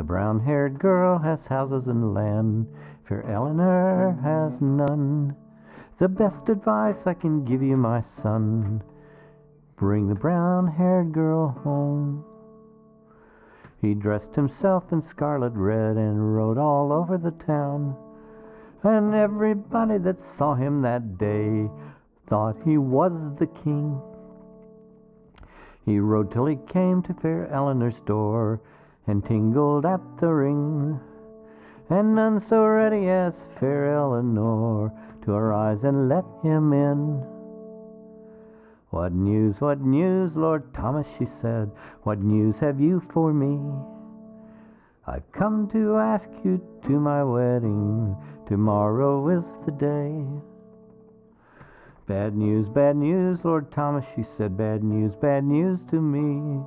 The brown haired girl has houses and land, fair Eleanor has none. The best advice I can give you, my son, bring the brown haired girl home. He dressed himself in scarlet red and rode all over the town. And everybody that saw him that day thought he was the king. He rode till he came to fair Eleanor's door and tingled at the ring. And none so ready as fair Eleanor to arise and let him in. What news, what news, Lord Thomas, she said, what news have you for me? I've come to ask you to my wedding, tomorrow is the day. Bad news, bad news, Lord Thomas, she said, bad news, bad news to me.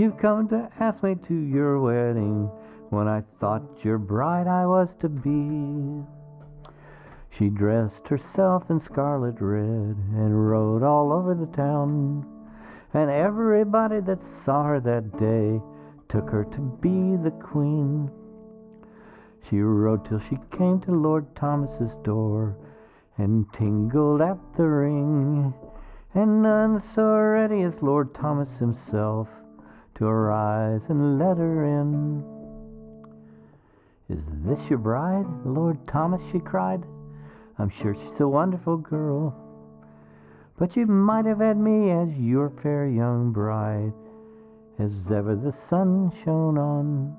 You've come to ask me to your wedding when I thought your bride I was to be. She dressed herself in scarlet red and rode all over the town. And everybody that saw her that day took her to be the queen. She rode till she came to Lord Thomas's door and tingled at the ring. And none so ready as Lord Thomas himself to arise and let her in. Is this your bride, Lord Thomas? she cried. I'm sure she's a wonderful girl. But you might have had me as your fair young bride, as ever the sun shone on.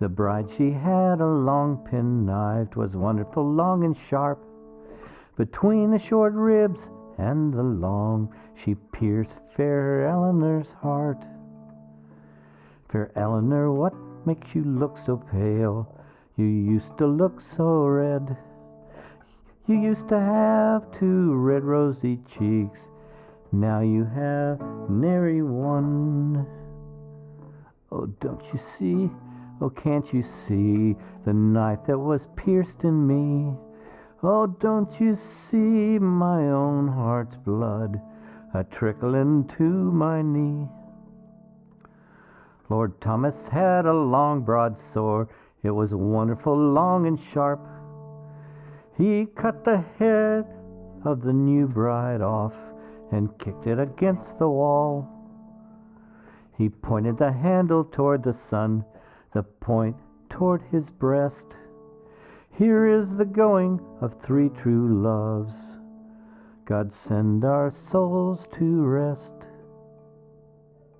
The bride she had a long penknife, was wonderful long and sharp. Between the short ribs and the long, she pierced fair Eleanor's heart. Fair Eleanor, what makes you look so pale? You used to look so red. You used to have two red rosy cheeks. Now you have nary one. Oh, don't you see? Oh, can't you see the knife that was pierced in me? Oh, don't you see my own heart's blood a tricklin' to my knee? Lord Thomas had a long broad sword it was wonderful, long and sharp. He cut the head of the new bride off and kicked it against the wall. He pointed the handle toward the sun, the point toward his breast. Here is the going of three true loves. God send our souls to rest.